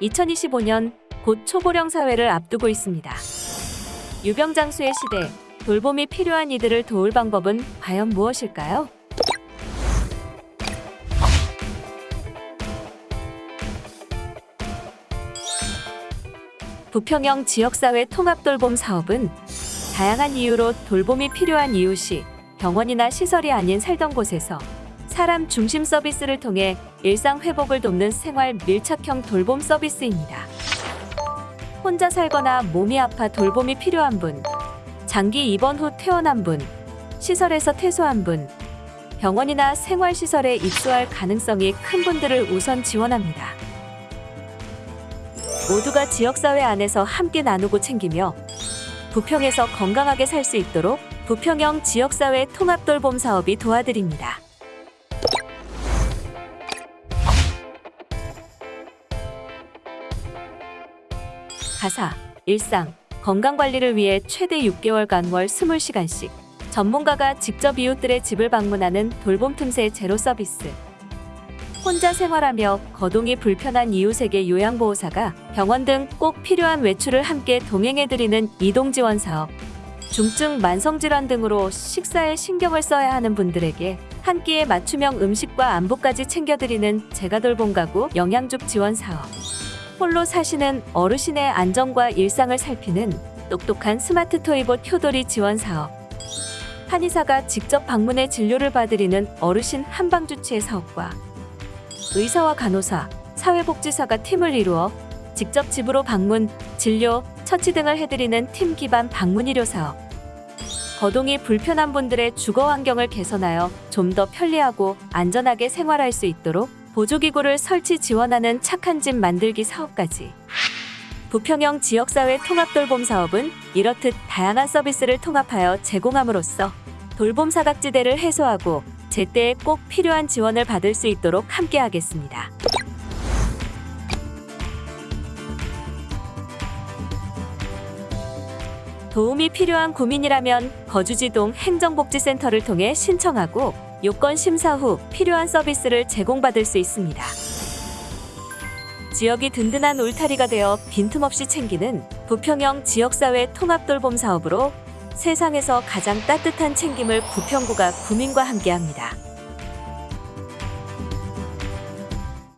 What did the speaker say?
2025년 곧 초고령 사회를 앞두고 있습니다. 유병장수의 시대, 돌봄이 필요한 이들을 도울 방법은 과연 무엇일까요? 부평형 지역사회 통합돌봄 사업은 다양한 이유로 돌봄이 필요한 이웃이 병원이나 시설이 아닌 살던 곳에서 사람 중심 서비스를 통해 일상 회복을 돕는 생활 밀착형 돌봄 서비스입니다. 혼자 살거나 몸이 아파 돌봄이 필요한 분, 장기 입원 후 퇴원한 분, 시설에서 퇴소한 분, 병원이나 생활시설에 입소할 가능성이 큰 분들을 우선 지원합니다. 모두가 지역사회 안에서 함께 나누고 챙기며 부평에서 건강하게 살 수 있도록 부평형 지역사회 통합돌봄 사업이 도와드립니다. 가사, 일상, 건강관리를 위해 최대 6개월간 월 20시간씩 전문가가 직접 이웃들의 집을 방문하는 돌봄 틈새 제로 서비스. 혼자 생활하며 거동이 불편한 이웃에게 요양보호사가 병원 등 꼭 필요한 외출을 함께 동행해드리는 이동지원 사업. 중증 만성질환 등으로 식사에 신경을 써야 하는 분들에게 한 끼에 맞춤형 음식과 안부까지 챙겨드리는 제가 돌봄 가구 영양죽 지원 사업. 홀로 사시는 어르신의 안전과 일상을 살피는 똑똑한 스마트 토이봇 효도리 지원 사업. 한의사가 직접 방문해 진료를 봐드리는 어르신 한방주치의 사업과 의사와 간호사, 사회복지사가 팀을 이루어 직접 집으로 방문, 진료, 처치 등을 해드리는 팀 기반 방문의료 사업. 거동이 불편한 분들의 주거 환경을 개선하여 좀 더 편리하고 안전하게 생활할 수 있도록 보조기구를 설치 지원하는 착한 집 만들기 사업까지. 부평형 지역사회 통합돌봄 사업은 이렇듯 다양한 서비스를 통합하여 제공함으로써 돌봄 사각지대를 해소하고 제때에 꼭 필요한 지원을 받을 수 있도록 함께하겠습니다. 도움이 필요한 구민이라면 거주지동 행정복지센터를 통해 신청하고 요건 심사 후 필요한 서비스를 제공받을 수 있습니다. 지역이 든든한 울타리가 되어 빈틈없이 챙기는 부평형 지역사회 통합돌봄 사업으로 세상에서 가장 따뜻한 챙김을 부평구가 구민과 함께합니다.